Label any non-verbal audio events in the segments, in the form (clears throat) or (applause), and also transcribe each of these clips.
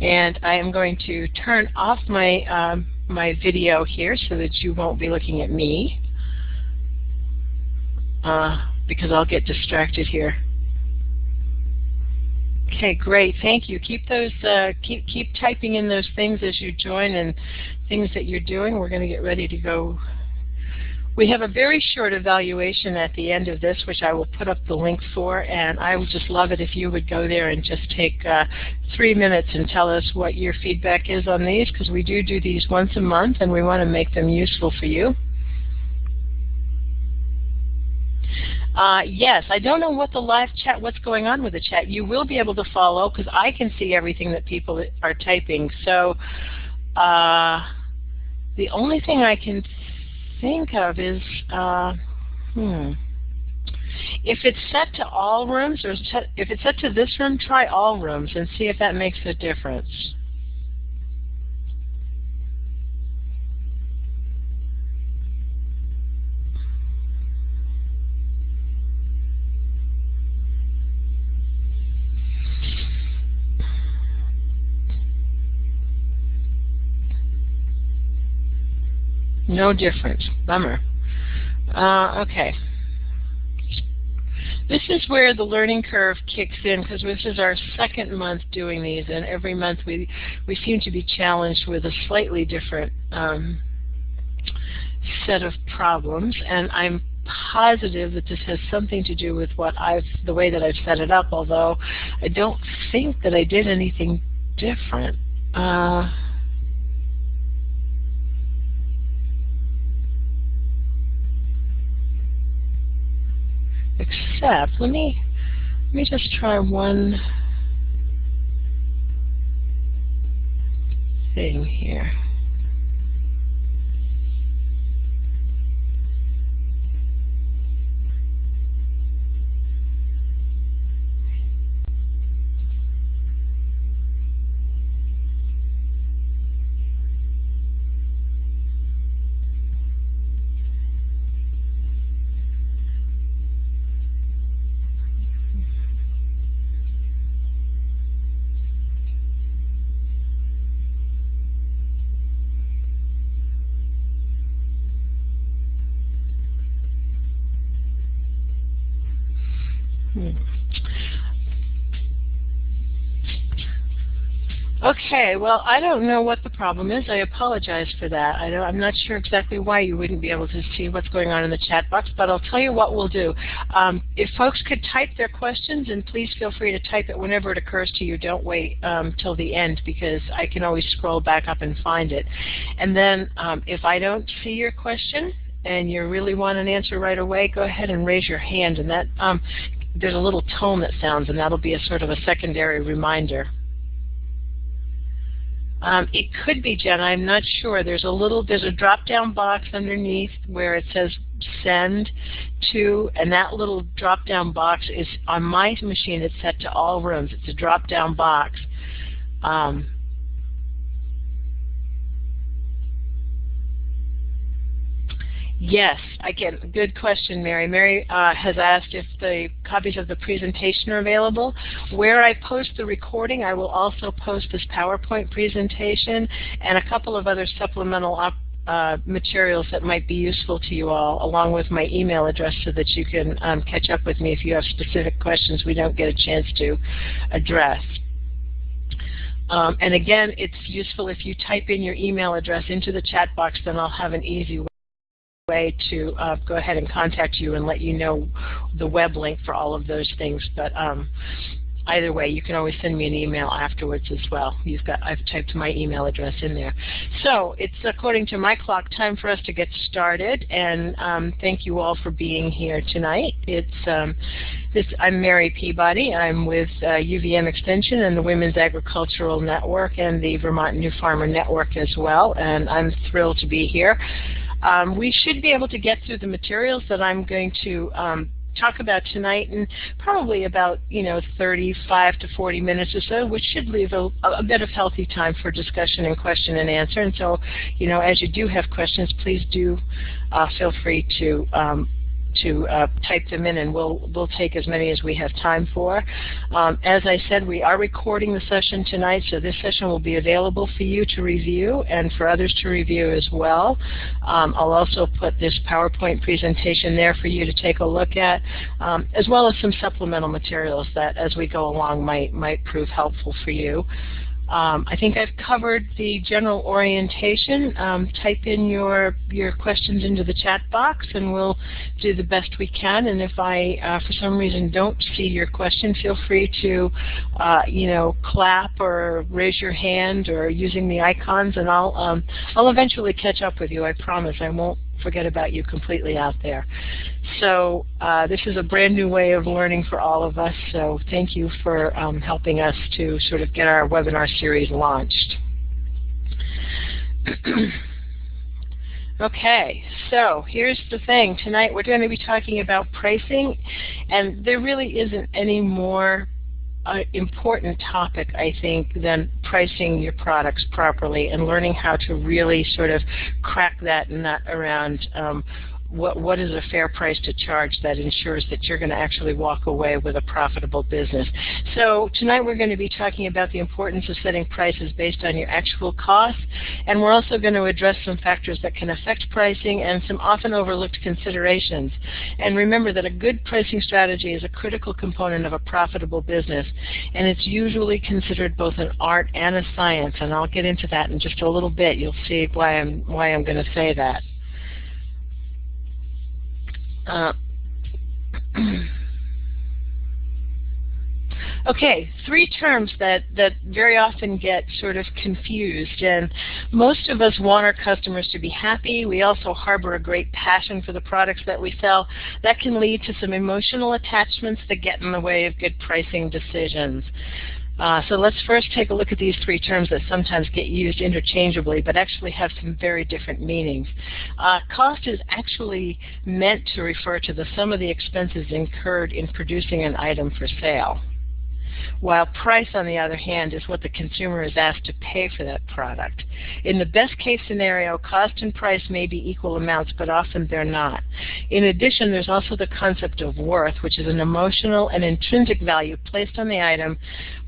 And I am going to turn off my, um, my video here so that you won't be looking at me uh, because I'll get distracted here. Okay, great. Thank you. Keep those uh, keep keep typing in those things as you join and things that you're doing. We're going to get ready to go. We have a very short evaluation at the end of this, which I will put up the link for, and I would just love it if you would go there and just take uh, three minutes and tell us what your feedback is on these, because we do do these once a month, and we want to make them useful for you. Uh, yes, I don't know what the live chat, what's going on with the chat. You will be able to follow because I can see everything that people are typing. So uh, the only thing I can think of is, uh, hmm, if it's set to all rooms or set, if it's set to this room, try all rooms and see if that makes a difference. No difference. Bummer. Uh, okay. This is where the learning curve kicks in because this is our second month doing these, and every month we we seem to be challenged with a slightly different um, set of problems. And I'm positive that this has something to do with what I've the way that I've set it up. Although I don't think that I did anything different. Uh, let me, let me just try one thing here. Okay, well, I don't know what the problem is. I apologize for that. I am not sure exactly why you wouldn't be able to see what's going on in the chat box, but I'll tell you what we'll do. Um, if folks could type their questions, and please feel free to type it whenever it occurs to you. Don't wait um, till the end because I can always scroll back up and find it. And then um, if I don't see your question, and you really want an answer right away, go ahead and raise your hand, and that um, there's a little tone that sounds, and that'll be a sort of a secondary reminder. Um, it could be, Jen. I'm not sure. There's a little, there's a drop-down box underneath where it says send to, and that little drop-down box is on my machine. It's set to all rooms. It's a drop-down box. Um, Yes, again, good question, Mary. Mary uh, has asked if the copies of the presentation are available. Where I post the recording, I will also post this PowerPoint presentation and a couple of other supplemental uh, materials that might be useful to you all, along with my email address so that you can um, catch up with me if you have specific questions we don't get a chance to address. Um, and again, it's useful if you type in your email address into the chat box, then I'll have an easy way to uh, go ahead and contact you and let you know the web link for all of those things. But um, either way, you can always send me an email afterwards as well. You've got I've typed my email address in there. So it's according to my clock time for us to get started. And um, thank you all for being here tonight. It's um, this. I'm Mary Peabody. I'm with uh, UVM Extension and the Women's Agricultural Network and the Vermont New Farmer Network as well. And I'm thrilled to be here. Um, we should be able to get through the materials that I'm going to um, talk about tonight in probably about you know 35 to 40 minutes or so, which should leave a, a bit of healthy time for discussion and question and answer. And so, you know, as you do have questions, please do uh, feel free to um, to uh, type them in, and we'll we'll take as many as we have time for. Um, as I said, we are recording the session tonight, so this session will be available for you to review and for others to review as well. Um, I'll also put this PowerPoint presentation there for you to take a look at, um, as well as some supplemental materials that, as we go along, might might prove helpful for you. Um, I think I've covered the general orientation. Um, type in your your questions into the chat box, and we'll do the best we can. And if I, uh, for some reason, don't see your question, feel free to, uh, you know, clap or raise your hand or using the icons, and I'll um, I'll eventually catch up with you. I promise. I won't forget about you completely out there. So uh, this is a brand new way of learning for all of us, so thank you for um, helping us to sort of get our webinar series launched. (clears throat) Okay, so here's the thing. Tonight we're going to be talking about pricing, and there really isn't any more uh, important topic, I think, than pricing your products properly and learning how to really sort of crack that nut around um, what, what is a fair price to charge that ensures that you're going to actually walk away with a profitable business. So tonight we're going to be talking about the importance of setting prices based on your actual costs, and we're also going to address some factors that can affect pricing and some often overlooked considerations. And remember that a good pricing strategy is a critical component of a profitable business, and it's usually considered both an art and a science, and I'll get into that in just a little bit. You'll see why I'm, why I'm going to say that. Uh, (clears throat) okay, three terms that, that very often get sort of confused. And most of us want our customers to be happy. We also harbor a great passion for the products that we sell. That can lead to some emotional attachments that get in the way of good pricing decisions. Uh, so let's first take a look at these three terms that sometimes get used interchangeably but actually have some very different meanings. Uh, cost is actually meant to refer to the sum of the expenses incurred in producing an item for sale while price, on the other hand, is what the consumer is asked to pay for that product. In the best case scenario, cost and price may be equal amounts, but often they're not. In addition, there's also the concept of worth, which is an emotional and intrinsic value placed on the item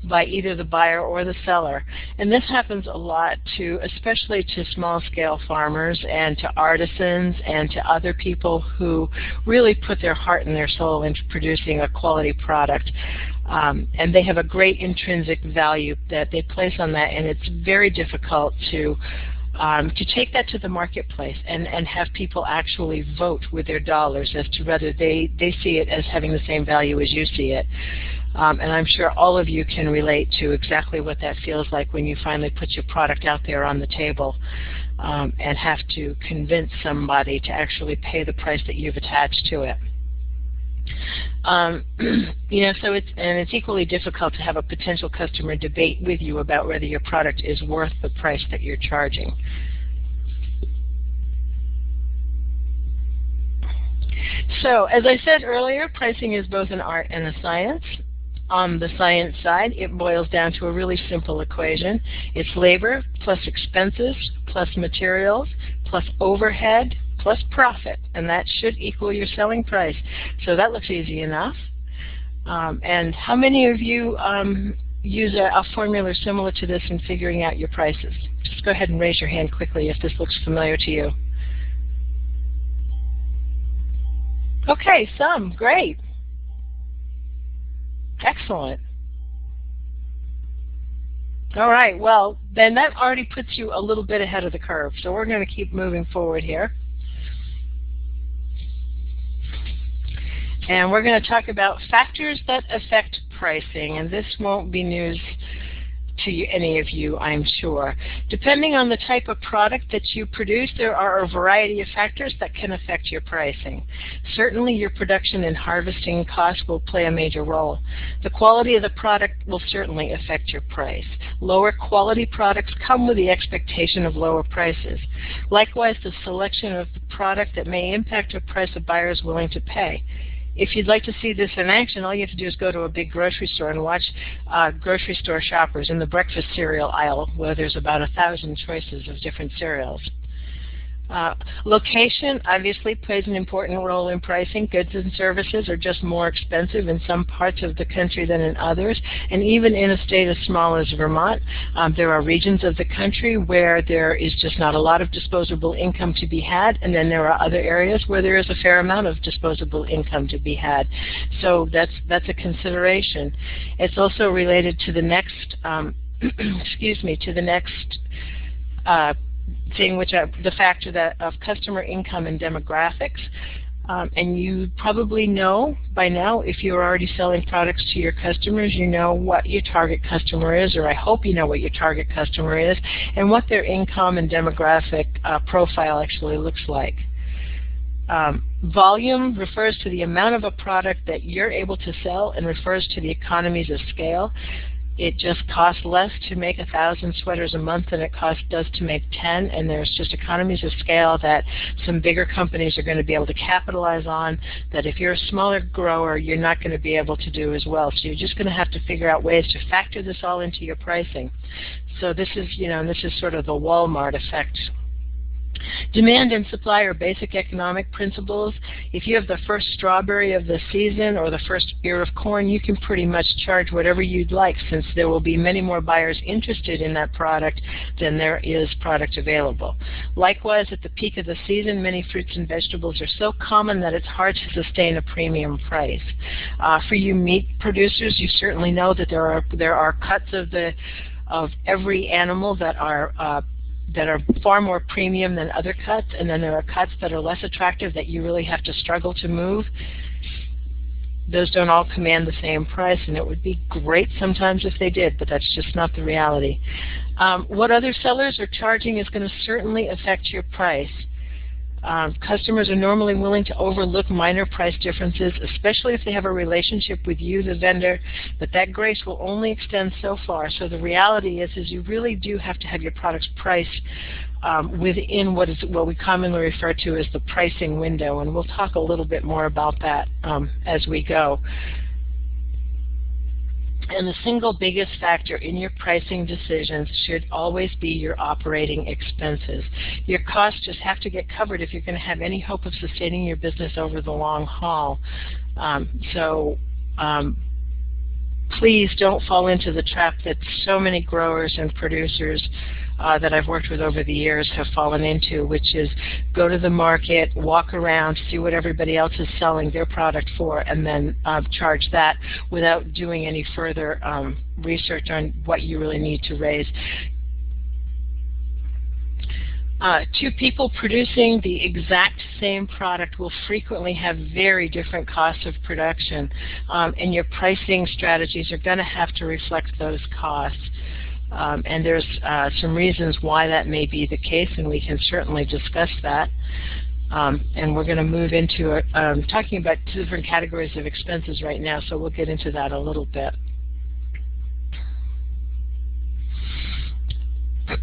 by either the buyer or the seller. And this happens a lot to, especially to small-scale farmers and to artisans and to other people who really put their heart and their soul into producing a quality product. Um, and they have a great intrinsic value that they place on that, and it's very difficult to um, to take that to the marketplace and, and have people actually vote with their dollars as to whether they, they see it as having the same value as you see it. Um, and I'm sure all of you can relate to exactly what that feels like when you finally put your product out there on the table um, and have to convince somebody to actually pay the price that you've attached to it. Um, (clears throat) you know, so it's and it's equally difficult to have a potential customer debate with you about whether your product is worth the price that you're charging. So, as I said earlier, pricing is both an art and a science. On the science side, it boils down to a really simple equation. It's labor plus expenses plus materials plus overhead plus profit, and that should equal your selling price. So that looks easy enough. Um, and how many of you um, use a, a, formula similar to this in figuring out your prices? Just go ahead and raise your hand quickly if this looks familiar to you. Okay, some. Great. Excellent. All right, well, then that already puts you a little bit ahead of the curve. So we're going to keep moving forward here. And we're going to talk about factors that affect pricing, and this won't be news to you, any of you, I'm sure. Depending on the type of product that you produce, there are a variety of factors that can affect your pricing. Certainly your production and harvesting costs will play a major role. The quality of the product will certainly affect your price. Lower quality products come with the expectation of lower prices. Likewise, the selection of the product that may impact the price a buyer is willing to pay. If you'd like to see this in action, all you have to do is go to a big grocery store and watch uh, grocery store shoppers in the breakfast cereal aisle where there's about a thousand choices of different cereals. Uh, location obviously plays an important role in pricing. Goods and services are just more expensive in some parts of the country than in others. And even in a state as small as Vermont, um, there are regions of the country where there is just not a lot of disposable income to be had. And then there are other areas where there is a fair amount of disposable income to be had. So that's, that's a consideration. It's also related to the next, um, (clears throat) excuse me, to the next uh, thing, which are the factor that of customer income and demographics. Um, and you probably know by now, if you're already selling products to your customers, you know what your target customer is, or I hope you know what your target customer is, and what their income and demographic uh, profile actually looks like. Um, volume refers to the amount of a product that you're able to sell and refers to the economies of scale it just costs less to make a thousand sweaters a month than it costs does to make 10 and there's just economies of scale that some bigger companies are going to be able to capitalize on that if you're a smaller grower you're not going to be able to do as well. So you're just going to have to figure out ways to factor this all into your pricing. So this is you know this is sort of the Walmart effect Demand and supply are basic economic principles. If you have the first strawberry of the season or the first ear of corn, you can pretty much charge whatever you'd like since there will be many more buyers interested in that product than there is product available. Likewise, at the peak of the season, many fruits and vegetables are so common that it's hard to sustain a premium price. Uh, for you meat producers, you certainly know that there are there are cuts of the of every animal that are uh, that are far more premium than other cuts, and then there are cuts that are less attractive that you really have to struggle to move. Those don't all command the same price, and it would be great sometimes if they did, but that's just not the reality. Um, what other sellers are charging is going to certainly affect your price. Um, customers are normally willing to overlook minor price differences, especially if they have a relationship with you, the vendor, but that grace will only extend so far. So the reality is, is you really do have to have your products priced um, within what is what we commonly refer to as the pricing window, and we'll talk a little bit more about that um, as we go. And the single biggest factor in your pricing decisions should always be your operating expenses. Your costs just have to get covered if you're going to have any hope of sustaining your business over the long haul. Um, so um, please don't fall into the trap that so many growers and producers uh, that I've worked with over the years have fallen into, which is go to the market, walk around, see what everybody else is selling their product for, and then uh, charge that without doing any further um, research on what you really need to raise. Uh, two people producing the exact same product will frequently have very different costs of production, um, and your pricing strategies are going to have to reflect those costs. Um, and there's uh, some reasons why that may be the case, and we can certainly discuss that. Um, and we're going to move into uh, um, talking about two different categories of expenses right now, so we'll get into that a little bit.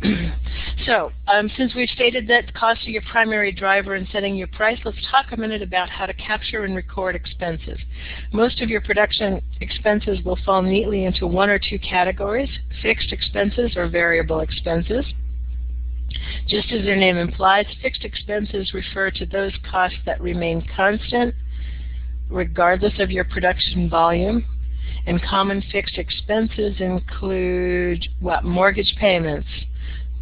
(clears throat) so um, since we've stated that costs are your primary driver in setting your price, let's talk a minute about how to capture and record expenses. Most of your production expenses will fall neatly into one or two categories, fixed expenses or variable expenses. Just as their name implies, fixed expenses refer to those costs that remain constant regardless of your production volume and common fixed expenses include what mortgage payments,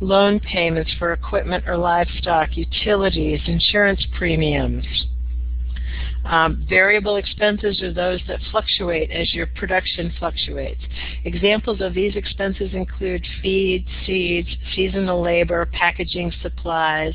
loan payments for equipment or livestock, utilities, insurance premiums. Um, variable expenses are those that fluctuate as your production fluctuates. Examples of these expenses include feed, seeds, seasonal labor, packaging supplies,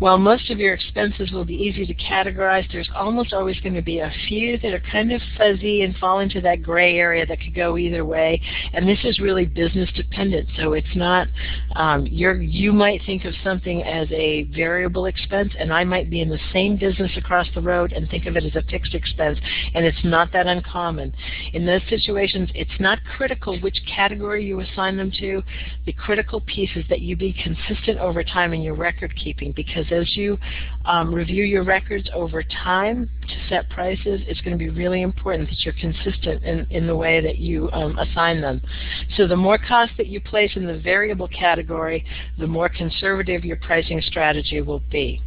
While most of your expenses will be easy to categorize, there's almost always going to be a few that are kind of fuzzy and fall into that gray area that could go either way. And this is really business dependent. So it's not, um, you're, you might think of something as a variable expense, and I might be in the same business across the road and think of it as a fixed expense. And it's not that uncommon. In those situations, it's not critical which category you assign them to. The critical piece is that you be consistent over time in your record keeping because as you um, review your records over time to set prices, it's going to be really important that you're consistent in, in the way that you um, assign them. So the more cost that you place in the variable category, the more conservative your pricing strategy will be.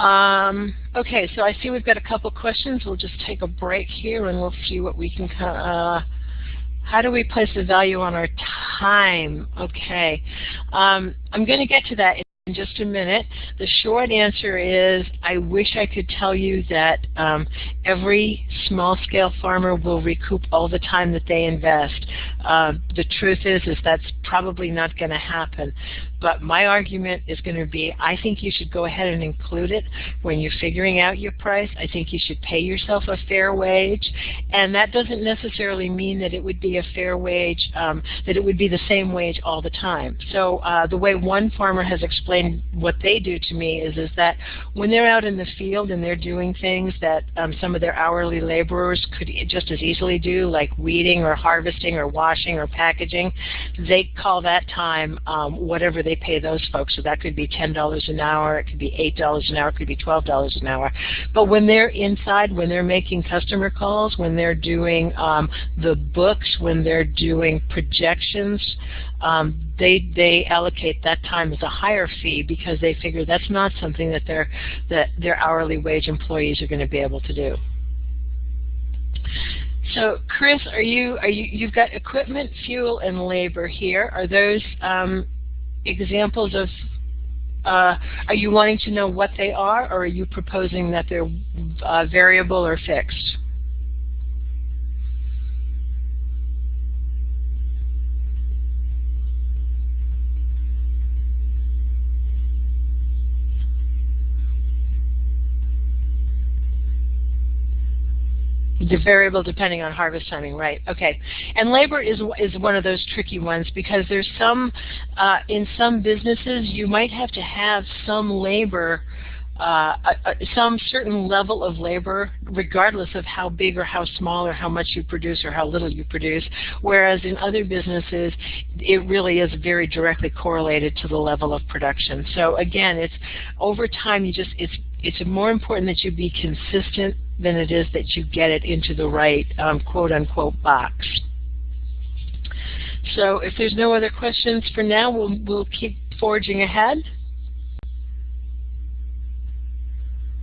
Um, okay, so I see we've got a couple questions. We'll just take a break here and we'll see what we can uh, how do we place the value on our time? Okay, um, I'm going to get to that in just a minute. The short answer is I wish I could tell you that um, every small-scale farmer will recoup all the time that they invest. Uh, the truth is, is that's probably not going to happen. But my argument is going to be, I think you should go ahead and include it when you're figuring out your price. I think you should pay yourself a fair wage. And that doesn't necessarily mean that it would be a fair wage, um, that it would be the same wage all the time. So uh, the way one farmer has explained what they do to me is, is that when they're out in the field and they're doing things that um, some of their hourly laborers could just as easily do, like weeding or harvesting or washing or packaging, they call that time um, whatever they they pay those folks. So that could be $10 an hour, it could be $8 an hour, it could be $12 an hour. But when they're inside, when they're making customer calls, when they're doing um, the books, when they're doing projections, um, they they allocate that time as a higher fee because they figure that's not something that their that their hourly wage employees are going to be able to do. So, Chris, are you are you you've got equipment, fuel, and labor here? Are those um, examples of, uh, are you wanting to know what they are, or are you proposing that they're uh, variable or fixed? Variable depending on harvest timing, right? Okay, and labor is is one of those tricky ones because there's some uh, in some businesses you might have to have some labor, uh, some certain level of labor, regardless of how big or how small or how much you produce or how little you produce. Whereas in other businesses, it really is very directly correlated to the level of production. So again, it's over time. You just it's it's more important that you be consistent than it is that you get it into the right um, quote-unquote box. So if there's no other questions for now, we'll, we'll keep forging ahead.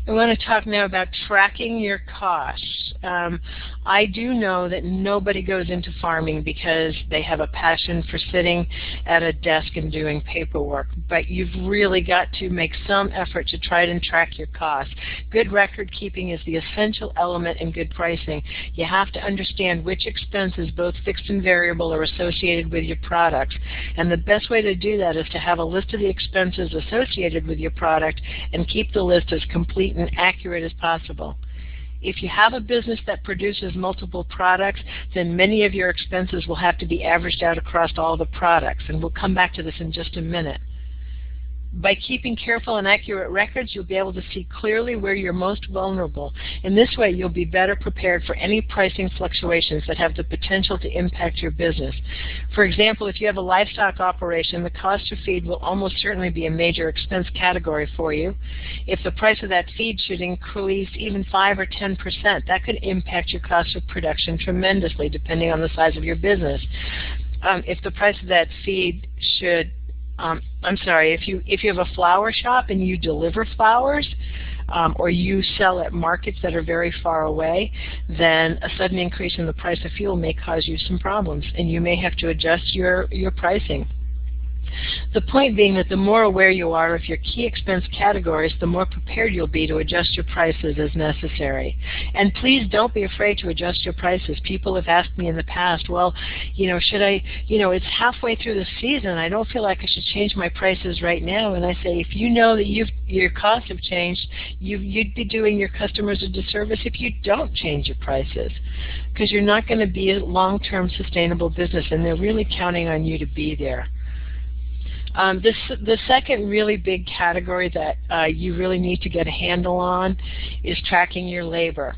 I want to talk now about tracking your costs. Um, I do know that nobody goes into farming because they have a passion for sitting at a desk and doing paperwork, but you've really got to make some effort to try and track your costs. Good record keeping is the essential element in good pricing. You have to understand which expenses, both fixed and variable, are associated with your products. And the best way to do that is to have a list of the expenses associated with your product and keep the list as complete and accurate as possible. If you have a business that produces multiple products, then many of your expenses will have to be averaged out across all the products. And we'll come back to this in just a minute. By keeping careful and accurate records, you'll be able to see clearly where you're most vulnerable. In this way, you'll be better prepared for any pricing fluctuations that have the potential to impact your business. For example, if you have a livestock operation, the cost of feed will almost certainly be a major expense category for you. If the price of that feed should increase even 5 or 10%, that could impact your cost of production tremendously depending on the size of your business. Um, if the price of that feed should um, I'm sorry, if you if you have a flower shop and you deliver flowers, um, or you sell at markets that are very far away, then a sudden increase in the price of fuel may cause you some problems, and you may have to adjust your your pricing. The point being that the more aware you are of your key expense categories, the more prepared you'll be to adjust your prices as necessary. And please don't be afraid to adjust your prices. People have asked me in the past, well, you know, should I, you know, it's halfway through the season. I don't feel like I should change my prices right now. And I say, if you know that you've, your costs have changed, you, you'd be doing your customers a disservice if you don't change your prices because you're not going to be a long-term sustainable business and they're really counting on you to be there. Um, this, the second really big category that uh, you really need to get a handle on is tracking your labor.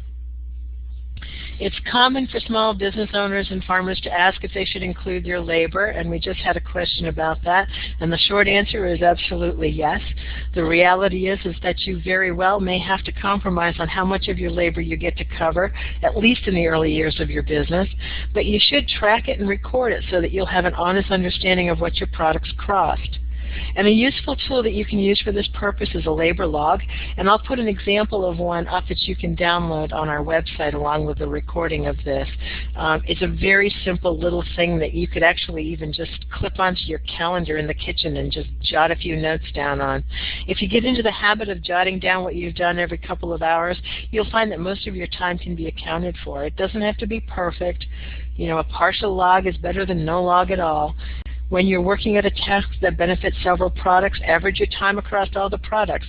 It's common for small business owners and farmers to ask if they should include their labor, and we just had a question about that. And the short answer is absolutely yes. The reality is, is that you very well may have to compromise on how much of your labor you get to cover, at least in the early years of your business. But you should track it and record it so that you'll have an honest understanding of what your products cost. And a useful tool that you can use for this purpose is a labor log. And I'll put an example of one up that you can download on our website along with the recording of this. Um, it's a very simple little thing that you could actually even just clip onto your calendar in the kitchen and just jot a few notes down on. If you get into the habit of jotting down what you've done every couple of hours, you'll find that most of your time can be accounted for. It doesn't have to be perfect. You know, a partial log is better than no log at all. When you're working at a task that benefits several products, average your time across all the products.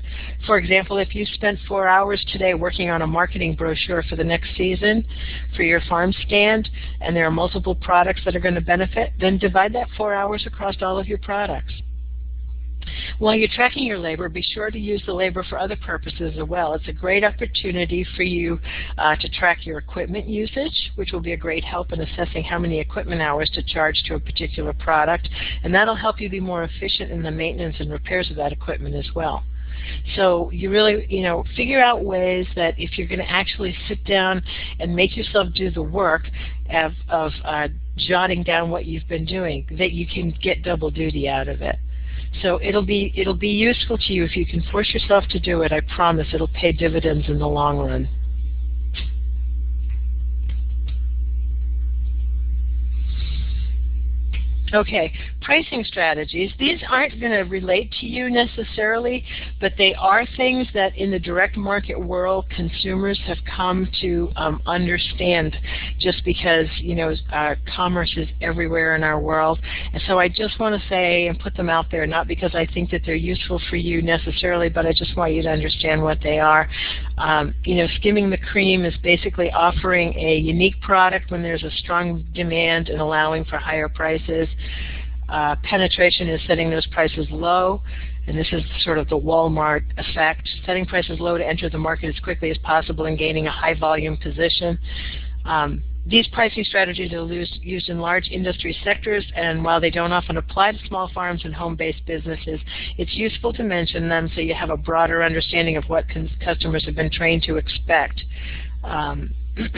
For example, if you spent four hours today working on a marketing brochure for the next season for your farm stand, and there are multiple products that are going to benefit, then divide that four hours across all of your products. While you're tracking your labor, be sure to use the labor for other purposes as well. It's a great opportunity for you uh, to track your equipment usage, which will be a great help in assessing how many equipment hours to charge to a particular product, and that'll help you be more efficient in the maintenance and repairs of that equipment as well. So you really, you know, figure out ways that if you're going to actually sit down and make yourself do the work of, of uh, jotting down what you've been doing, that you can get double duty out of it. So it'll be it'll be useful to you if you can force yourself to do it. I promise it'll pay dividends in the long run. Okay, pricing strategies. These aren't going to relate to you necessarily, but they are things that in the direct market world consumers have come to um, understand just because, you know, uh, commerce is everywhere in our world. And so I just want to say and put them out there, not because I think that they're useful for you necessarily, but I just want you to understand what they are. Um, you know, skimming the cream is basically offering a unique product when there's a strong demand and allowing for higher prices. Uh, penetration is setting those prices low, and this is sort of the Walmart effect, setting prices low to enter the market as quickly as possible and gaining a high volume position. Um, these pricing strategies are used in large industry sectors, and while they don't often apply to small farms and home-based businesses, it's useful to mention them so you have a broader understanding of what customers have been trained to expect. Um, (clears throat)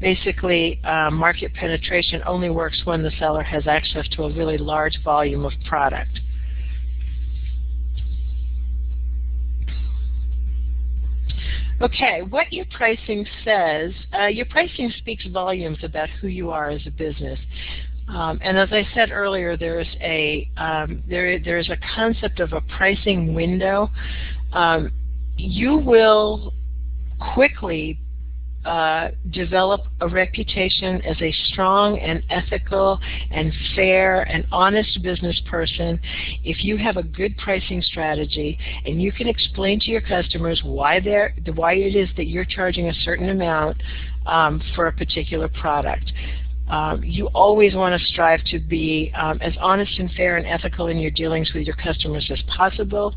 basically, uh, market penetration only works when the seller has access to a really large volume of product. Okay, what your pricing says, uh, your pricing speaks volumes about who you are as a business. Um, and as I said earlier, there's a um, there there's a concept of a pricing window. Um, you will quickly uh, develop a reputation as a strong and ethical and fair and honest business person if you have a good pricing strategy and you can explain to your customers why they're why it is that you're charging a certain amount um, for a particular product. Um, you always want to strive to be um, as honest and fair and ethical in your dealings with your customers as possible.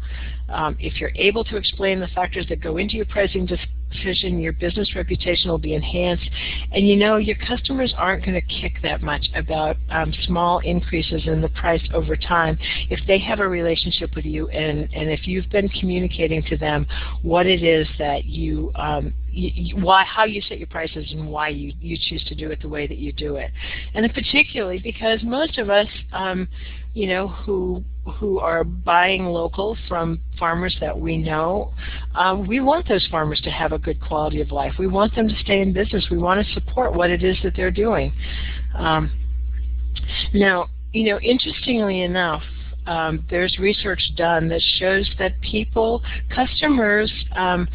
Um, if you're able to explain the factors that go into your pricing decision, your business reputation will be enhanced. And you know, your customers aren't going to kick that much about um, small increases in the price over time if they have a relationship with you and, and if you've been communicating to them what it is that you, um, why, how you set your prices and why you, you choose to do it the way that you do it. And particularly because most of us, um, you know, who who are buying local from farmers that we know, um, we want those farmers to have a good quality of life. We want them to stay in business. We want to support what it is that they're doing. Um, now, you know, interestingly enough, um, there's research done that shows that people, customers, um,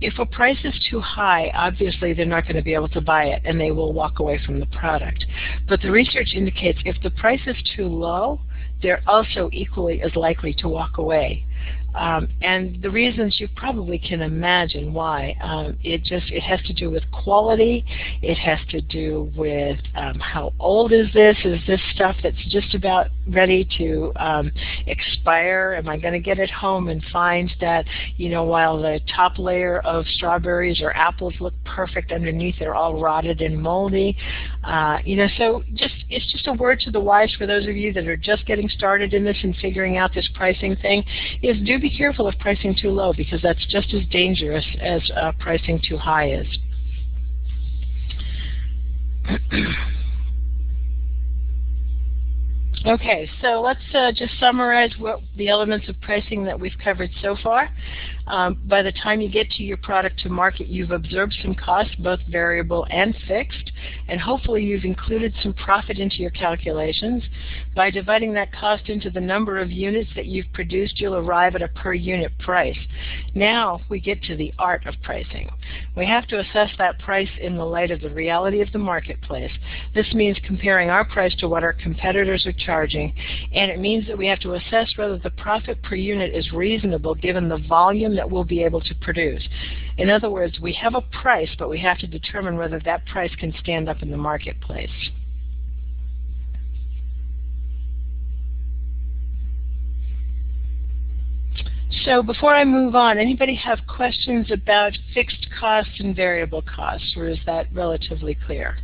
if a price is too high, obviously they're not going to be able to buy it and they will walk away from the product. But the research indicates if the price is too low, they're also equally as likely to walk away. Um, and the reasons you probably can imagine why. Um, it just it has to do with quality. It has to do with um, how old is this? Is this stuff that's just about ready to um, expire? Am I going to get it home and find that you know while the top layer of strawberries or apples look perfect underneath, they're all rotted and moldy? Uh, you know, so just it's just a word to the wise for those of you that are just getting started in this and figuring out this pricing thing. Is do be careful of pricing too low because that's just as dangerous as uh, pricing too high is. (clears throat) Okay, so let's uh, just summarize what the elements of pricing that we've covered so far. Um, by the time you get to your product to market, you've observed some costs, both variable and fixed, and hopefully you've included some profit into your calculations. By dividing that cost into the number of units that you've produced, you'll arrive at a per unit price. Now we get to the art of pricing. We have to assess that price in the light of the reality of the marketplace. This means comparing our price to what our competitors are charging, and it means that we have to assess whether the profit per unit is reasonable given the volume that we'll be able to produce. In other words, we have a price, but we have to determine whether that price can stand up in the marketplace. So before I move on, anybody have questions about fixed costs and variable costs, or is that relatively clear?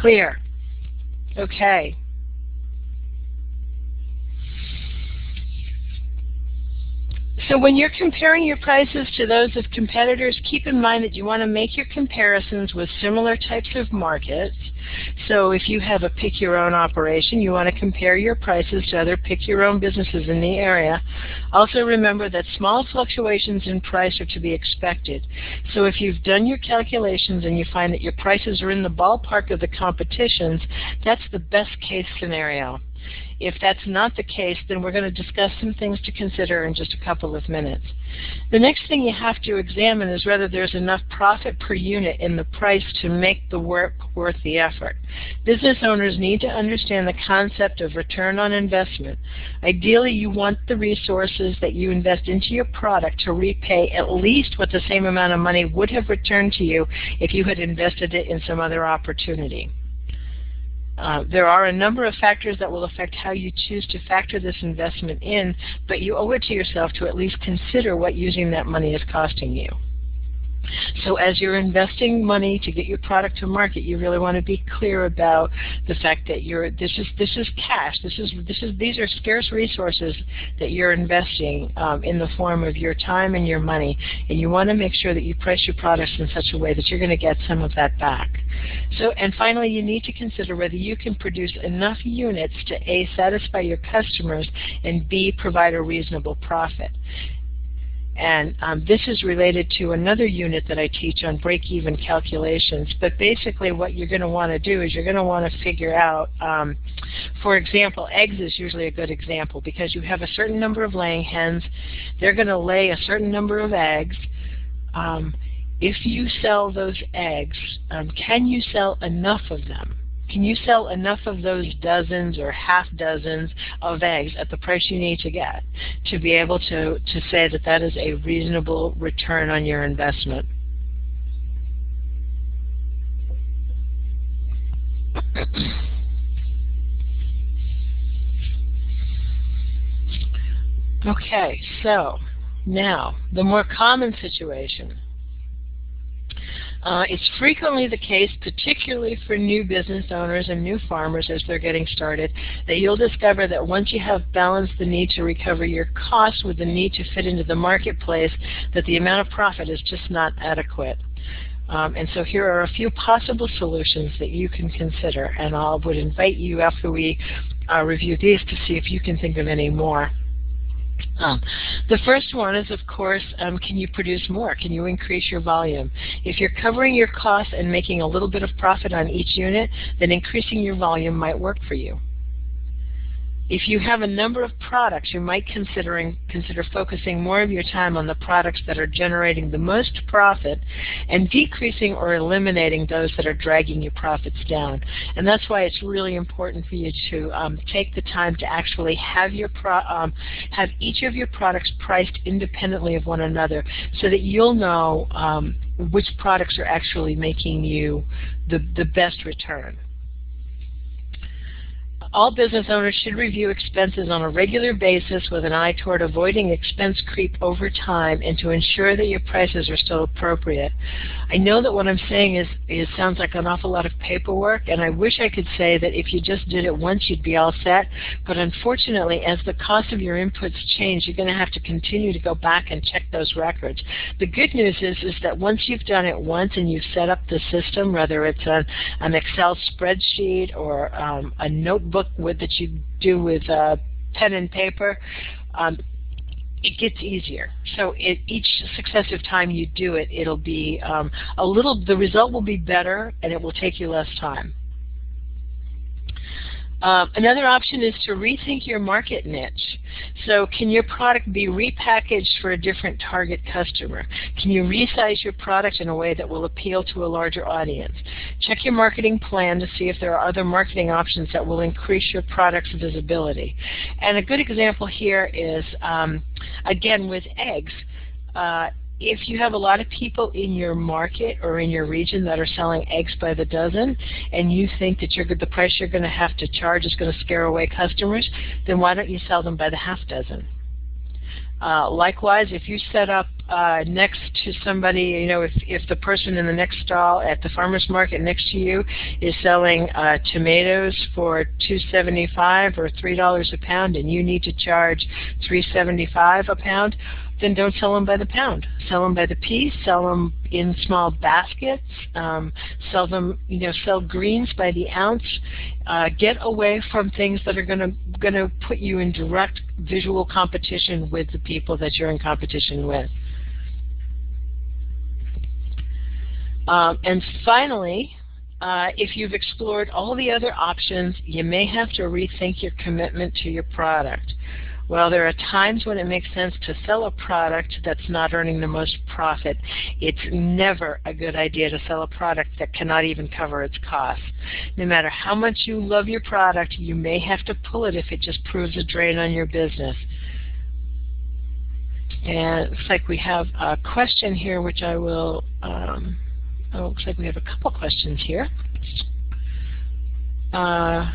Clear. Okay. So when you're comparing your prices to those of competitors, keep in mind that you want to make your comparisons with similar types of markets. So if you have a pick-your-own operation, you want to compare your prices to other pick-your-own businesses in the area. Also remember that small fluctuations in price are to be expected. So if you've done your calculations and you find that your prices are in the ballpark of the competition's, that's the best case scenario. If that's not the case, then we're going to discuss some things to consider in just a couple of minutes. The next thing you have to examine is whether there's enough profit per unit in the price to make the work worth the effort. Business owners need to understand the concept of return on investment. Ideally, you want the resources that you invest into your product to repay at least what the same amount of money would have returned to you if you had invested it in some other opportunity. Uh, there are a number of factors that will affect how you choose to factor this investment in, but you owe it to yourself to at least consider what using that money is costing you. So as you're investing money to get your product to market, you really want to be clear about the fact that you're this is this is cash. This is this is these are scarce resources that you're investing um, in the form of your time and your money, and you want to make sure that you price your products in such a way that you're going to get some of that back. So and finally, you need to consider whether you can produce enough units to a satisfy your customers and b provide a reasonable profit. And um, this is related to another unit that I teach on break-even calculations. But basically what you're going to want to do is you're going to want to figure out, um, for example, eggs is usually a good example because you have a certain number of laying hens. They're going to lay a certain number of eggs. Um, if you sell those eggs, um, can you sell enough of them? Can you sell enough of those dozens or half dozens of eggs at the price you need to get to be able to, to say that that is a reasonable return on your investment? (clears throat) okay, so now the more common situation uh, it's frequently the case, particularly for new business owners and new farmers as they're getting started, that you'll discover that once you have balanced the need to recover your costs with the need to fit into the marketplace, that the amount of profit is just not adequate. Um, and so here are a few possible solutions that you can consider, and I would invite you after we uh, review these to see if you can think of any more. Um, the first one is, of course, um, can you produce more? Can you increase your volume? If you're covering your costs and making a little bit of profit on each unit, then increasing your volume might work for you. If you have a number of products, you might considering, consider focusing more of your time on the products that are generating the most profit and decreasing or eliminating those that are dragging your profits down. And that's why it's really important for you to um, take the time to actually have your um, have each of your products priced independently of one another so that you'll know um, which products are actually making you the, the best return. All business owners should review expenses on a regular basis with an eye toward avoiding expense creep over time and to ensure that your prices are still appropriate. I know that what I'm saying is, sounds like an awful lot of paperwork, and I wish I could say that if you just did it once, you'd be all set. But unfortunately, as the cost of your inputs change, you're going to have to continue to go back and check those records. The good news is, is that once you've done it once and you've set up the system, whether it's an, an Excel spreadsheet or um, a notebook with that you do with uh, pen and paper, um, it gets easier. So it, each successive time you do it, it'll be um, a little, the result will be better and it will take you less time. Um, another option is to rethink your market niche. So can your product be repackaged for a different target customer? Can you resize your product in a way that will appeal to a larger audience? Check your marketing plan to see if there are other marketing options that will increase your product's visibility. And a good example here is, um, again, with eggs. Uh, if you have a lot of people in your market or in your region that are selling eggs by the dozen and you think that the price you're going to have to charge is going to scare away customers, then why don't you sell them by the half dozen? Uh, likewise, if you set up uh, next to somebody, you know, if, if the person in the next stall at the farmer's market next to you is selling uh, tomatoes for 2.75 or $3 a pound and you need to charge 3.75 a pound, then don't sell them by the pound. Sell them by the piece. Sell them in small baskets. Um, sell them, you know, sell greens by the ounce. Uh, get away from things that are going to going to put you in direct visual competition with the people that you're in competition with. Um, and finally, uh, if you've explored all the other options, you may have to rethink your commitment to your product. Well, there are times when it makes sense to sell a product that's not earning the most profit. It's never a good idea to sell a product that cannot even cover its costs. No matter how much you love your product, you may have to pull it if it just proves a drain on your business. And it looks like we have a question here which I will, um, oh, looks like we have a couple questions here. Uh,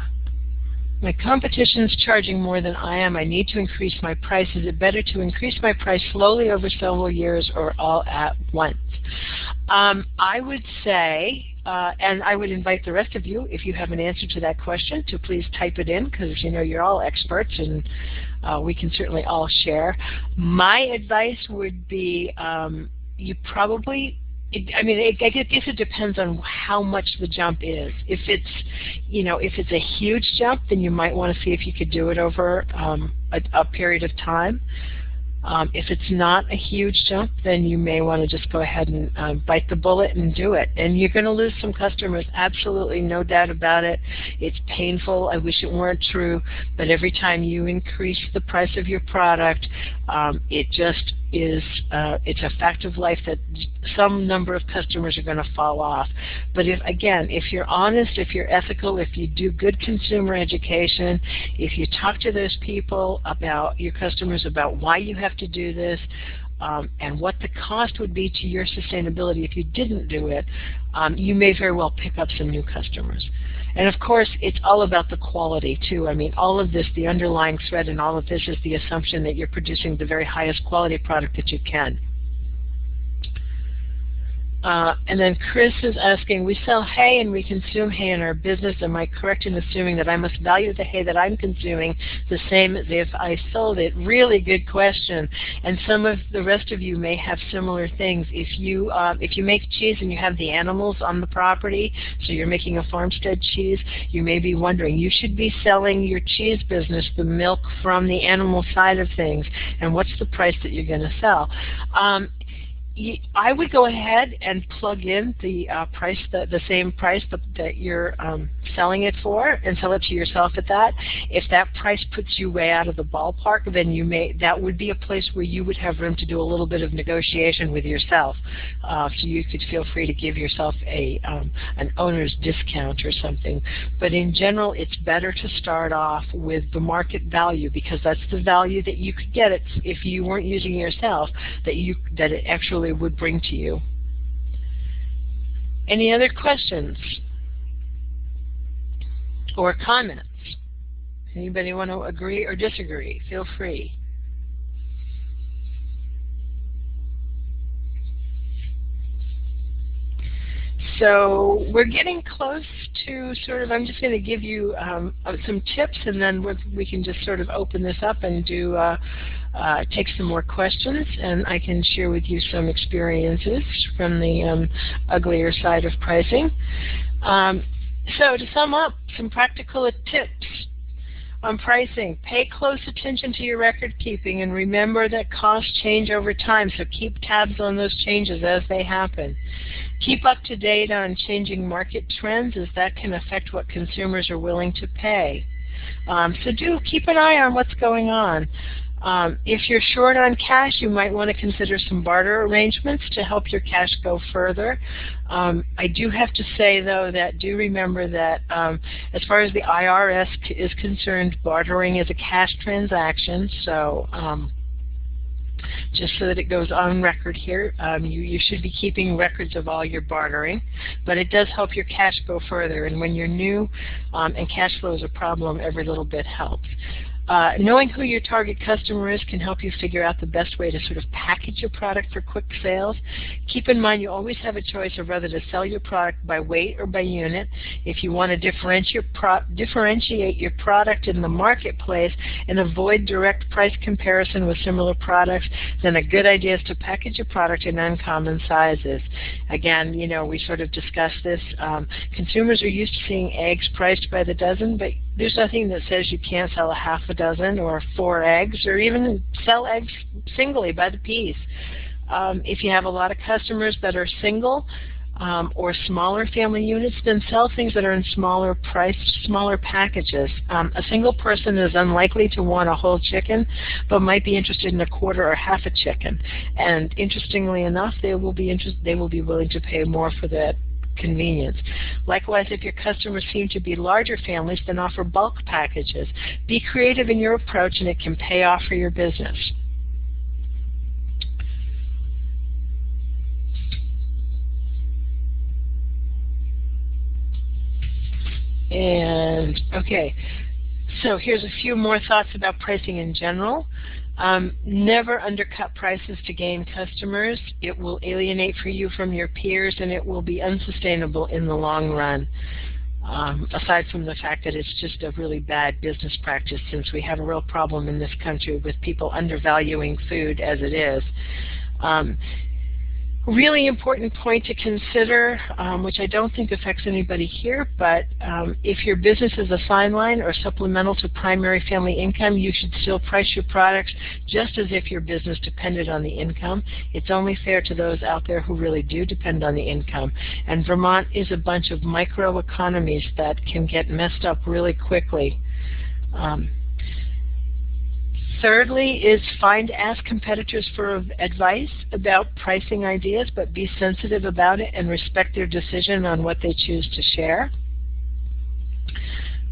my competition is charging more than I am. I need to increase my price. Is it better to increase my price slowly over several years or all at once? Um, I would say, uh, and I would invite the rest of you, if you have an answer to that question, to please type it in because you know you're all experts and uh, we can certainly all share. My advice would be um, you probably it, I mean, it, I guess it depends on how much the jump is. If it's, you know, if it's a huge jump, then you might want to see if you could do it over um, a, a period of time. Um, if it's not a huge jump, then you may want to just go ahead and uh, bite the bullet and do it. And you're going to lose some customers, absolutely, no doubt about it. It's painful. I wish it weren't true. But every time you increase the price of your product, um, it just is uh, it's a fact of life that some number of customers are going to fall off. But if again, if you're honest, if you're ethical, if you do good consumer education, if you talk to those people about your customers about why you have to do this, um, and what the cost would be to your sustainability if you didn't do it, um, you may very well pick up some new customers. And of course, it's all about the quality too. I mean, all of this, the underlying thread in all of this is the assumption that you're producing the very highest quality product that you can. Uh, and then Chris is asking, we sell hay and we consume hay in our business. Am I correct in assuming that I must value the hay that I'm consuming the same as if I sold it? Really good question. And some of the rest of you may have similar things. If you uh, if you make cheese and you have the animals on the property, so you're making a farmstead cheese, you may be wondering, you should be selling your cheese business the milk from the animal side of things, and what's the price that you're going to sell? Um, I would go ahead and plug in the uh, price, the, the same price that, that you're um, selling it for, and sell it to yourself at that. If that price puts you way out of the ballpark, then you may that would be a place where you would have room to do a little bit of negotiation with yourself. Uh, so you could feel free to give yourself a um, an owner's discount or something. But in general, it's better to start off with the market value because that's the value that you could get it if you weren't using it yourself. That you that it actually would bring to you. Any other questions or comments? Anybody want to agree or disagree? Feel free. So we're getting close to sort of, I'm just going to give you um, uh, some tips and then we can just sort of open this up and do uh, uh, take some more questions and I can share with you some experiences from the um, uglier side of pricing. Um, so to sum up, some practical tips on pricing. Pay close attention to your record keeping and remember that costs change over time, so keep tabs on those changes as they happen. Keep up to date on changing market trends as that can affect what consumers are willing to pay. Um, so do keep an eye on what's going on. Um, if you're short on cash, you might want to consider some barter arrangements to help your cash go further. Um, I do have to say, though, that do remember that um, as far as the IRS is concerned, bartering is a cash transaction, so um, just so that it goes on record here. Um, you, you should be keeping records of all your bartering, but it does help your cash go further. And when you're new um, and cash flow is a problem, every little bit helps. Uh, knowing who your target customer is can help you figure out the best way to sort of package your product for quick sales. Keep in mind you always have a choice of whether to sell your product by weight or by unit. If you want to differentiate, differentiate your product in the marketplace and avoid direct price comparison with similar products, then a good idea is to package your product in uncommon sizes. Again, you know, we sort of discussed this. Um, consumers are used to seeing eggs priced by the dozen, but there's nothing that says you can't sell a half a dozen or four eggs or even sell eggs singly by the piece. Um, if you have a lot of customers that are single um, or smaller family units, then sell things that are in smaller priced, smaller packages. Um, a single person is unlikely to want a whole chicken, but might be interested in a quarter or half a chicken. And interestingly enough, they will be interest, they will be willing to pay more for that convenience. Likewise, if your customers seem to be larger families, then offer bulk packages. Be creative in your approach and it can pay off for your business. And okay, so here's a few more thoughts about pricing in general. Um, never undercut prices to gain customers. It will alienate for you from your peers and it will be unsustainable in the long run. Um, aside from the fact that it's just a really bad business practice since we have a real problem in this country with people undervaluing food as it is. Um, really important point to consider, um, which I don't think affects anybody here, but um, if your business is a sideline or supplemental to primary family income, you should still price your products just as if your business depended on the income. It's only fair to those out there who really do depend on the income. And Vermont is a bunch of microeconomies that can get messed up really quickly. Um, Thirdly is find ask competitors for advice about pricing ideas, but be sensitive about it and respect their decision on what they choose to share.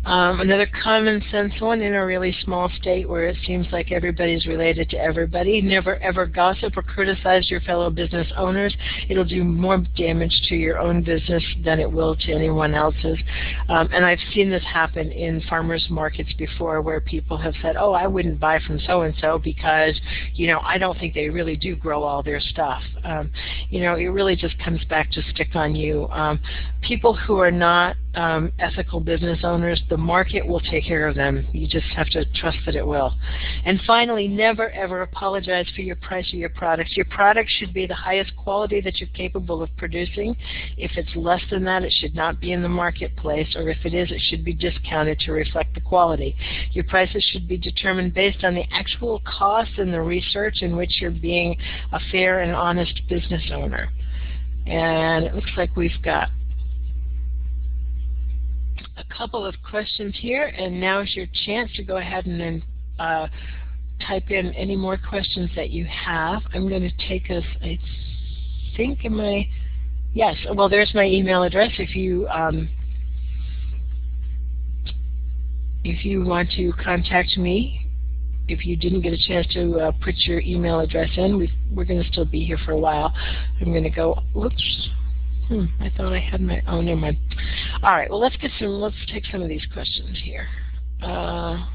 Um, another common sense one in a really small state where it seems like everybody's related to everybody. Never ever gossip or criticize your fellow business owners. It'll do more damage to your own business than it will to anyone else's. Um, and I've seen this happen in farmers markets before where people have said, oh, I wouldn't buy from so-and-so because, you know, I don't think they really do grow all their stuff. Um, you know, it really just comes back to stick on you. Um, people who are not um, ethical business owners, the market will take care of them. You just have to trust that it will. And finally, never ever apologize for your price or your products. Your product should be the highest quality that you're capable of producing. If it's less than that, it should not be in the marketplace, or if it is, it should be discounted to reflect the quality. Your prices should be determined based on the actual cost and the research in which you're being a fair and honest business owner. And it looks like we've got a couple of questions here, and now is your chance to go ahead and uh, type in any more questions that you have. I'm going to take us, I think, in my, yes, well, there's my email address if you um, if you want to contact me, if you didn't get a chance to uh, put your email address in, we are going to still be here for a while. I'm going to go, whoops, Hmm, I thought I had my, oh, never mind. All right, well, let's get some, let's take some of these questions here. Uh,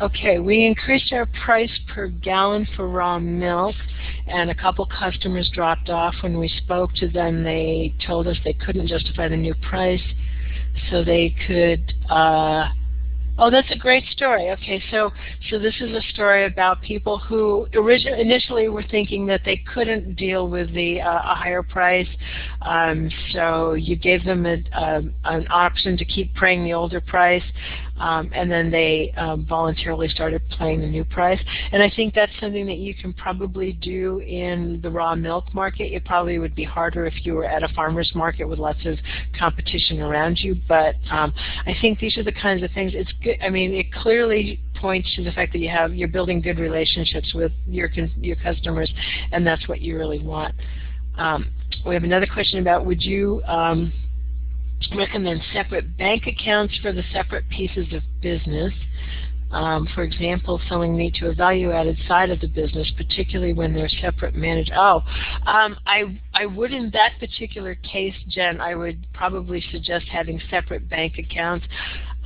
Okay, we increased our price per gallon for raw milk, and a couple customers dropped off. When we spoke to them, they told us they couldn't justify the new price, so they could uh, Oh, that's a great story. Okay, so so this is a story about people who originally initially were thinking that they couldn't deal with the uh, a higher price, um, so you gave them a, a, um, an option to keep paying the older price, um, and then they um, voluntarily started paying the new price. And I think that's something that you can probably do in the raw milk market. It probably would be harder if you were at a farmer's market with lots of competition around you. But um, I think these are the kinds of things. It's good. I mean, it clearly points to the fact that you have you're building good relationships with your your customers, and that's what you really want. Um, we have another question about would you um, recommend separate bank accounts for the separate pieces of business. Um, for example, selling meat to a value-added side of the business, particularly when they're separate managed. Oh, um, I I would in that particular case, Jen, I would probably suggest having separate bank accounts.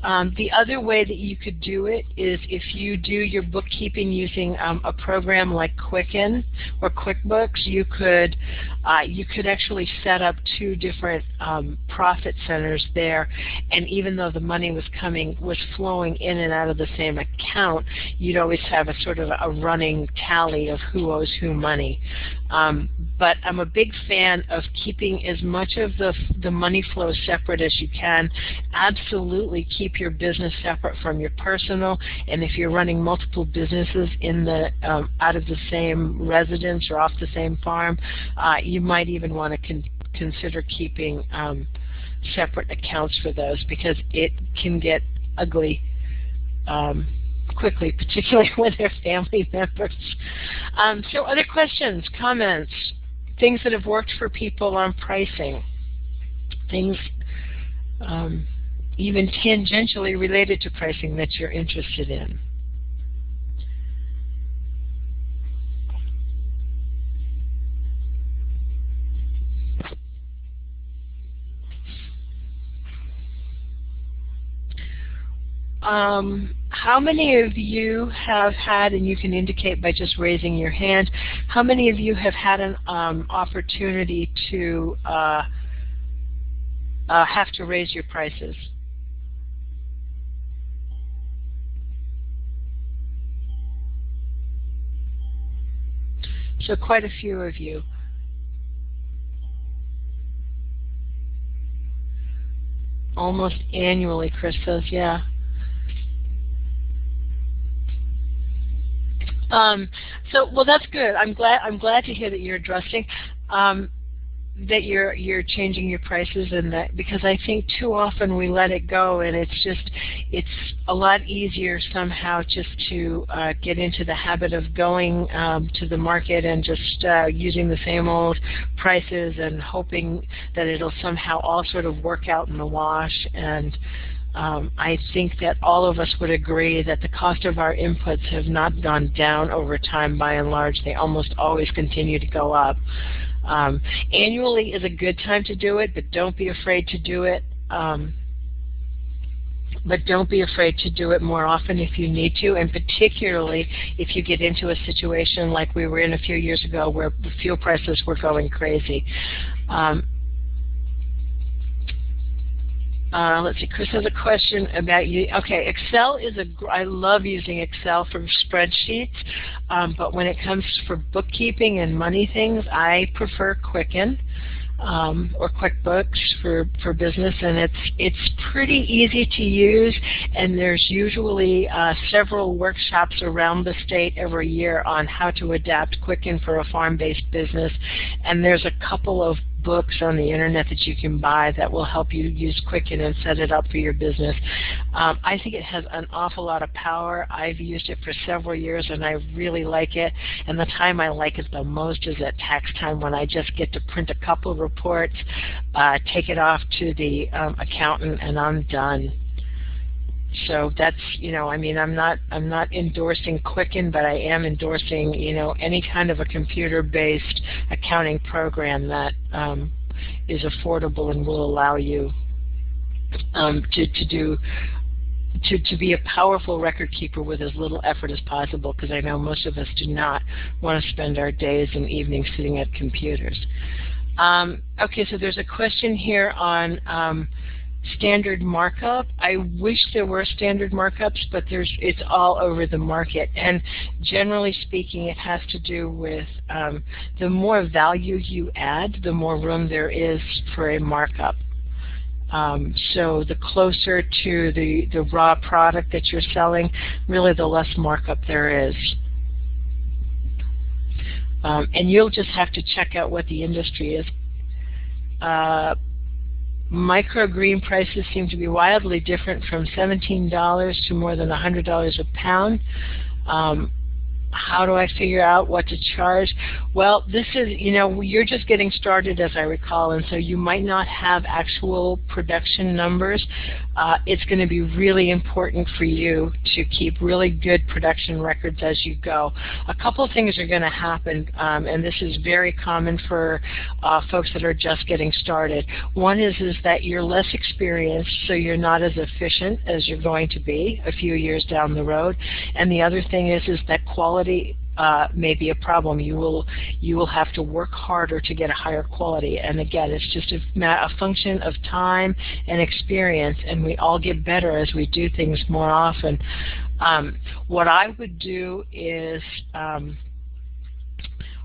Um, the other way that you could do it is if you do your bookkeeping using um, a program like Quicken or QuickBooks, you could uh, you could actually set up two different um, profit centers there, and even though the money was coming was flowing in and out of the same account, you'd always have a sort of a running tally of who owes who money. Um, but I'm a big fan of keeping as much of the the money flow separate as you can. Absolutely keep your business separate from your personal, and if you're running multiple businesses in the um, out of the same residence or off the same farm, uh, you might even want to con consider keeping um, separate accounts for those because it can get ugly um, quickly, particularly (laughs) when they're family members. Um, so other questions, comments, things that have worked for people on pricing, things um, even tangentially related to pricing that you're interested in. Um, how many of you have had, and you can indicate by just raising your hand, how many of you have had an um, opportunity to uh, uh, have to raise your prices? So quite a few of you. Almost annually, Chris says, yeah. Um, so, well, that's good. I'm glad. I'm glad to hear that you're addressing. Um, that you're you're changing your prices and that because I think too often we let it go and it's just it's a lot easier somehow just to uh, get into the habit of going um, to the market and just uh, using the same old prices and hoping that it'll somehow all sort of work out in the wash and um, I think that all of us would agree that the cost of our inputs have not gone down over time by and large. They almost always continue to go up. Um, annually is a good time to do it, but don't be afraid to do it. Um, but don't be afraid to do it more often if you need to, and particularly if you get into a situation like we were in a few years ago where fuel prices were going crazy. Um, uh, let's see, Chris has a question about you. Okay, Excel is a, I love using Excel for spreadsheets, um, but when it comes for bookkeeping and money things, I prefer Quicken um, or QuickBooks for, for business, and it's it's pretty easy to use. And there's usually uh, several workshops around the state every year on how to adapt Quicken for a farm-based business. And there's a couple of books on the internet that you can buy that will help you use Quicken and set it up for your business. Um, I think it has an awful lot of power. I've used it for several years and I really like it. And the time I like it the most is at tax time when I just get to print a couple reports, uh, take it off to the um, accountant, and I'm done. So that's, you know, I mean, I'm not, I'm not endorsing Quicken, but I am endorsing, you know, any kind of a computer-based accounting program that um, is affordable and will allow you um, to, to do to, to be a powerful record keeper with as little effort as possible because I know most of us do not want to spend our days and evenings sitting at computers. Um, okay, so there's a question here on um, standard markup. I wish there were standard markups, but there's it's all over the market. And generally speaking, it has to do with um, the more value you add, the more room there is for a markup. Um, so the closer to the, the raw product that you're selling, really the less markup there is. Um, and you'll just have to check out what the industry is. Uh, Microgreen prices seem to be wildly different from $17 to more than $100 a pound. Um, how do I figure out what to charge? Well, this is, you know, you're just getting started as I recall, and so you might not have actual production numbers. Uh, it's going to be really important for you to keep really good production records as you go. A couple of things are going to happen, um, and this is very common for uh, folks that are just getting started. One is, is that you're less experienced, so you're not as efficient as you're going to be a few years down the road. And the other thing is, is that quality uh, may be a problem. You will you will have to work harder to get a higher quality. And again, it's just a, a function of time and experience, and we all get better as we do things more often. Um, what I would do is, um,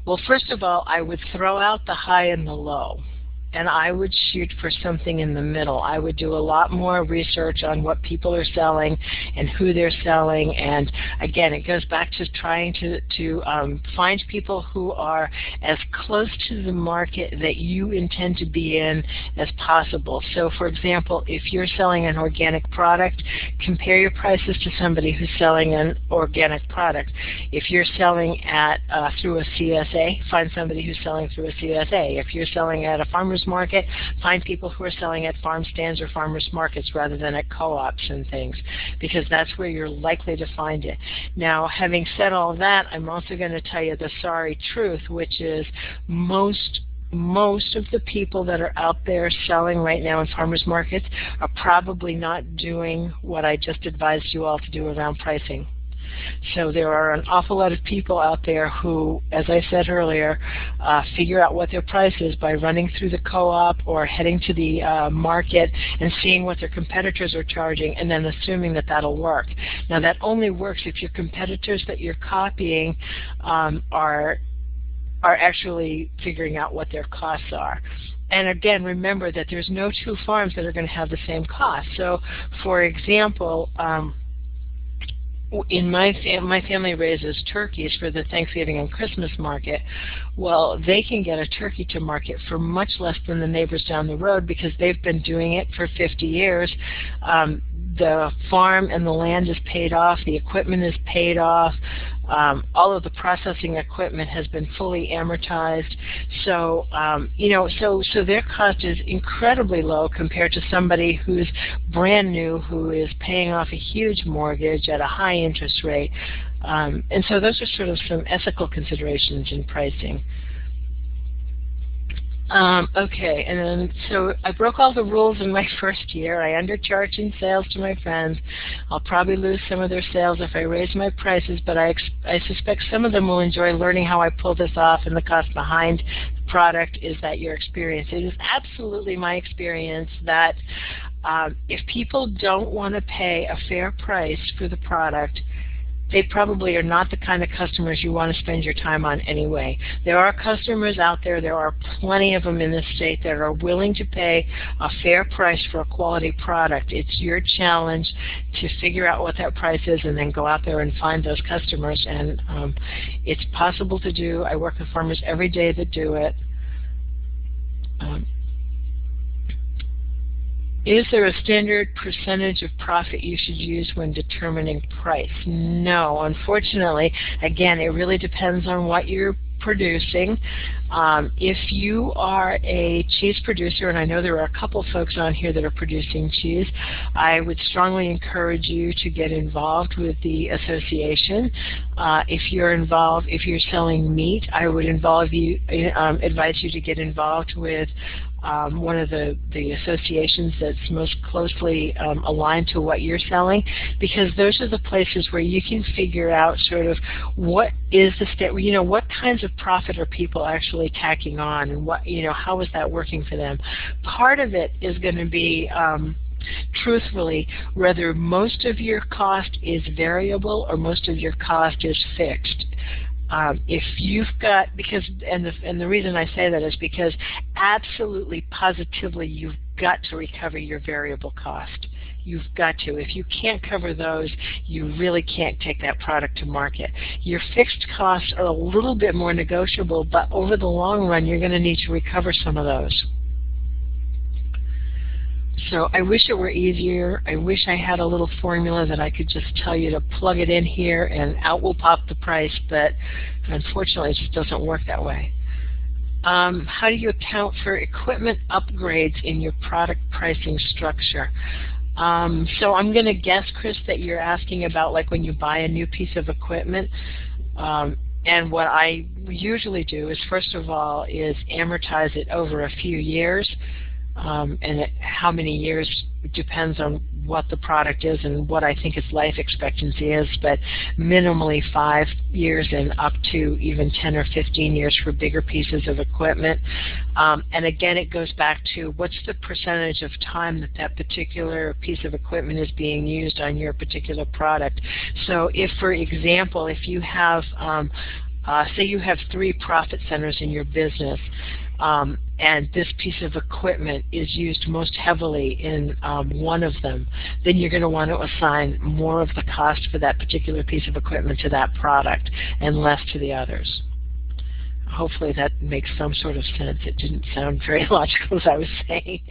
well, first of all, I would throw out the high and the low and I would shoot for something in the middle. I would do a lot more research on what people are selling and who they're selling. And again, it goes back to trying to, to um, find people who are as close to the market that you intend to be in as possible. So for example, if you're selling an organic product, compare your prices to somebody who's selling an organic product. If you're selling at uh, through a CSA, find somebody who's selling through a CSA. If you're selling at a farmer's farmer's market, find people who are selling at farm stands or farmers markets rather than at co-ops and things, because that's where you're likely to find it. Now, having said all that, I'm also going to tell you the sorry truth, which is most most of the people that are out there selling right now in farmers markets are probably not doing what I just advised you all to do around pricing. So there are an awful lot of people out there who, as I said earlier, uh, figure out what their price is by running through the co-op or heading to the uh, market and seeing what their competitors are charging and then assuming that that'll work. Now that only works if your competitors that you're copying um, are are actually figuring out what their costs are. And again, remember that there's no two farms that are going to have the same cost. So, for example, um, in my fam my family raises turkeys for the Thanksgiving and Christmas market. Well, they can get a turkey to market for much less than the neighbors down the road because they've been doing it for 50 years. Um, the farm and the land is paid off, the equipment is paid off, um, all of the processing equipment has been fully amortized. So, um, you know, so, so their cost is incredibly low compared to somebody who's brand new, who is paying off a huge mortgage at a high interest rate. Um, and so those are sort of some ethical considerations in pricing. Um, okay, and then so I broke all the rules in my (laughs) first year. I undercharged in sales to my friends. I'll probably lose some of their sales if I raise my prices, but I, I suspect some of them will enjoy learning how I pull this off and the cost behind the product is that your experience. It is absolutely my experience that um, if people don't want to pay a fair price for the product, they probably are not the kind of customers you want to spend your time on anyway. There are customers out there, there are plenty of them in this state that are willing to pay a fair price for a quality product. It's your challenge to figure out what that price is and then go out there and find those customers. And um, it's possible to do. I work with farmers every day that do it. Um, is there a standard percentage of profit you should use when determining price? No, unfortunately. Again, it really depends on what you're producing. Um, if you are a cheese producer, and I know there are a couple folks on here that are producing cheese, I would strongly encourage you to get involved with the association. Uh, if you're involved, if you're selling meat, I would involve you, um, advise you to get involved with um, one of the, the associations that's most closely um, aligned to what you're selling because those are the places where you can figure out sort of what is the state, you know, what kinds of profit are people actually tacking on and what, you know, how is that working for them. Part of it is going to be um, truthfully whether most of your cost is variable or most of your cost is fixed. Um, if you've got, because, and the, and the reason I say that is because absolutely positively you've got to recover your variable cost. You've got to. If you can't cover those, you really can't take that product to market. Your fixed costs are a little bit more negotiable, but over the long run, you're going to need to recover some of those. So I wish it were easier. I wish I had a little formula that I could just tell you to plug it in here and out will pop the price, but unfortunately it just doesn't work that way. Um, how do you account for equipment upgrades in your product pricing structure? Um, so I'm going to guess, Chris, that you're asking about like when you buy a new piece of equipment. Um, and what I usually do is, first of all, is amortize it over a few years um, and it, how many years depends on what the product is and what I think its life expectancy is, but minimally five years and up to even 10 or 15 years for bigger pieces of equipment. Um, and again, it goes back to what's the percentage of time that that particular piece of equipment is being used on your particular product. So if, for example, if you have um, uh, say you have three profit centers in your business, um, and this piece of equipment is used most heavily in um, one of them, then you're going to want to assign more of the cost for that particular piece of equipment to that product and less to the others. Hopefully that makes some sort of sense. It didn't sound (laughs) very logical as I was saying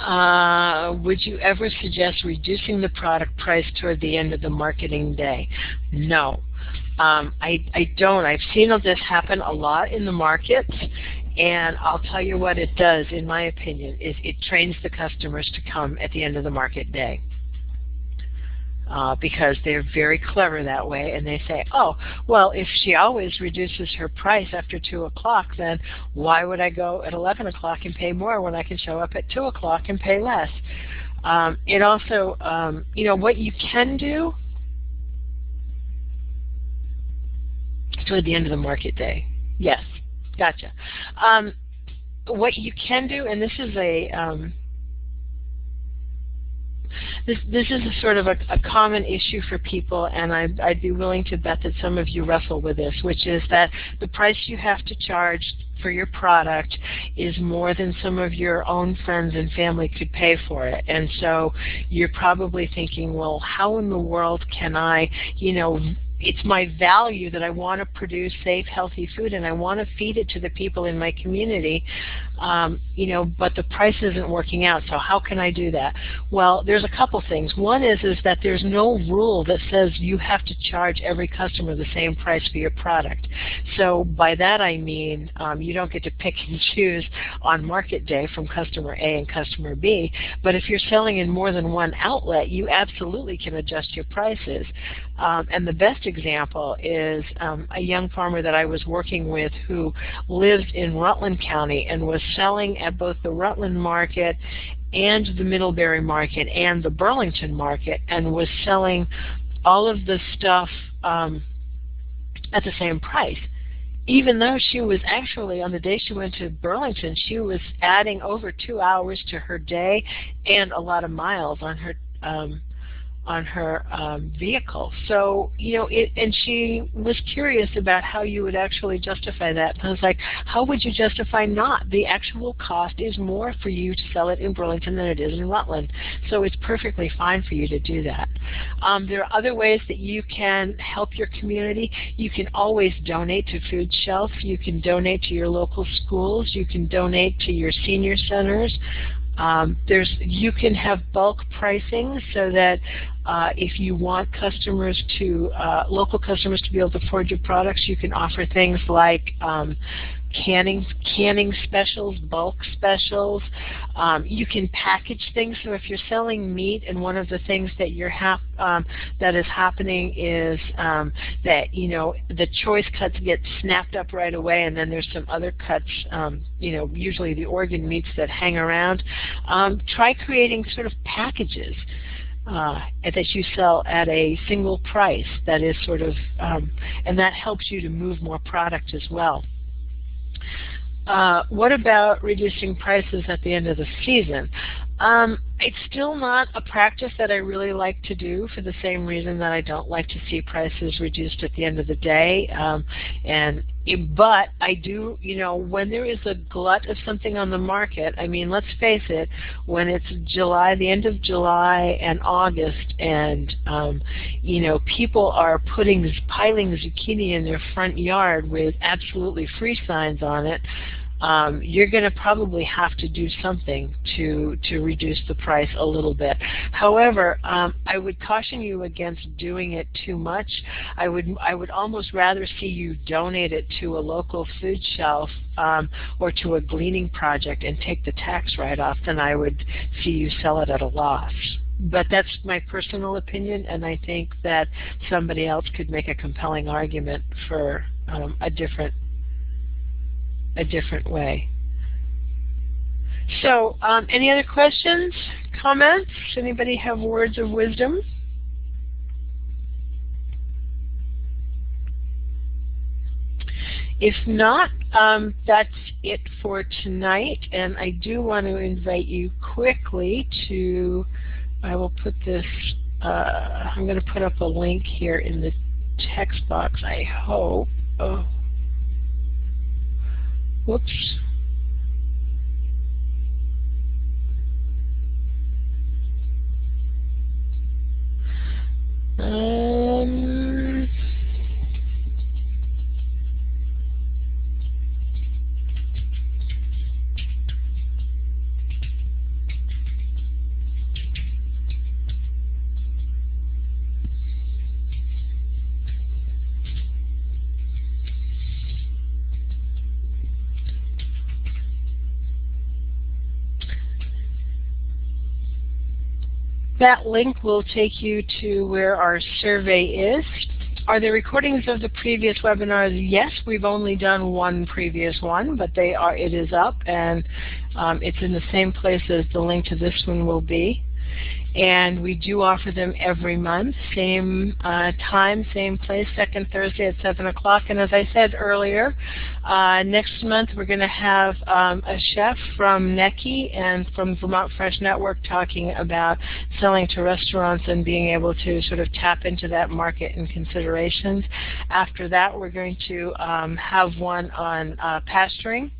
Uh, would you ever suggest reducing the product price toward the end of the marketing day? No. Um, I, I don't. I've seen this happen a lot in the markets, and I'll tell you what it does, in my opinion, is it trains the customers to come at the end of the market day. Uh, because they're very clever that way, and they say, oh, well, if she always reduces her price after 2 o'clock, then why would I go at 11 o'clock and pay more when I can show up at 2 o'clock and pay less? Um, it also, um, you know, what you can do toward the end of the market day. Yes, gotcha. Um, what you can do, and this is a um, this this is a sort of a, a common issue for people, and I'd, I'd be willing to bet that some of you wrestle with this, which is that the price you have to charge for your product is more than some of your own friends and family could pay for it. And so you're probably thinking, well, how in the world can I, you know, it's my value that I want to produce safe, healthy food and I want to feed it to the people in my community. Um, you know, but the price isn't working out. So how can I do that? Well, there's a couple things. One is is that there's no rule that says you have to charge every customer the same price for your product. So by that I mean um, you don't get to pick and choose on market day from customer A and customer B. But if you're selling in more than one outlet, you absolutely can adjust your prices. Um, and the best example is um, a young farmer that I was working with who lived in Rutland County and was selling at both the Rutland market and the Middlebury market and the Burlington market and was selling all of the stuff um, at the same price. Even though she was actually, on the day she went to Burlington, she was adding over two hours to her day and a lot of miles on her um, on her um, vehicle. So, you know, it, and she was curious about how you would actually justify that. I was like, how would you justify not? The actual cost is more for you to sell it in Burlington than it is in Rutland. So it's perfectly fine for you to do that. Um, there are other ways that you can help your community. You can always donate to Food Shelf. You can donate to your local schools. You can donate to your senior centers. Um, there's you can have bulk pricing so that uh, if you want customers to uh, local customers to be able to afford your products, you can offer things like um, canning canning specials, bulk specials. Um, you can package things. So if you're selling meat, and one of the things that you're hap um, that is happening is um, that you know the choice cuts get snapped up right away, and then there's some other cuts. Um, you know, usually the organ meats that hang around. Um, try creating sort of packages. Uh, that you sell at a single price that is sort of, um, and that helps you to move more product as well. Uh, what about reducing prices at the end of the season? Um, it's still not a practice that I really like to do for the same reason that I don't like to see prices reduced at the end of the day. Um, and but I do, you know, when there is a glut of something on the market, I mean, let's face it, when it's July, the end of July and August, and um, you know, people are putting piling zucchini in their front yard with absolutely free signs on it um, you're going to probably have to do something to to reduce the price a little bit. However, um, I would caution you against doing it too much. I would I would almost rather see you donate it to a local food shelf um, or to a gleaning project and take the tax write-off than I would see you sell it at a loss but that's my personal opinion, and I think that somebody else could make a compelling argument for um, a different a different way. So, um, any other questions, comments? Anybody have words of wisdom? If not, um, that's it for tonight. And I do want to invite you quickly to, I will put this, uh, I'm going to put up a link here in the text box, I hope. Oh. Whoops. Um, That link will take you to where our survey is. Are there recordings of the previous webinars? Yes, we've only done one previous one, but they are. it is up and um, it's in the same place as the link to this one will be and we do offer them every month, same uh, time, same place, second Thursday at 7 o'clock. And as I said earlier, uh, next month we're going to have um, a chef from NECI and from Vermont Fresh Network talking about selling to restaurants and being able to sort of tap into that market and considerations. After that, we're going to um, have one on uh, pasturing,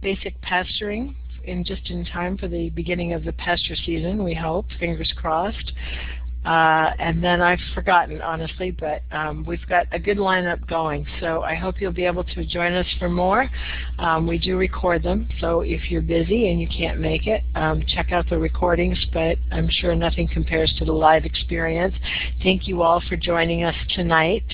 basic pasturing in just in time for the beginning of the pasture season, we hope, fingers crossed. Uh, and then I've forgotten, honestly, but um, we've got a good lineup going. So I hope you'll be able to join us for more. Um, we do record them, so if you're busy and you can't make it, um, check out the recordings, but I'm sure nothing compares to the live experience. Thank you all for joining us tonight.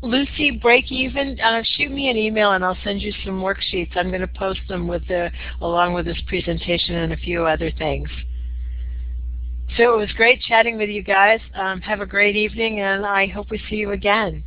Lucy, break even, uh, shoot me an email and I'll send you some worksheets. I'm going to post them with the, along with this presentation and a few other things. So it was great chatting with you guys. Um, have a great evening, and I hope we see you again.